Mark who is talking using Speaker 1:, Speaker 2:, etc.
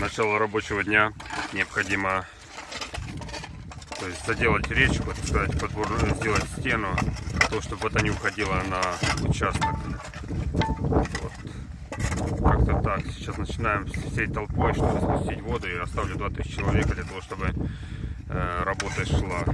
Speaker 1: начала рабочего дня необходимо то есть заделать речку, так сказать, подбор, сделать стену, то, чтобы вода не уходила на участок. Вот. Как-то так. Сейчас начинаем всей толпой, чтобы спустить воду и оставлю 2000 человек для того, чтобы э, работа шла.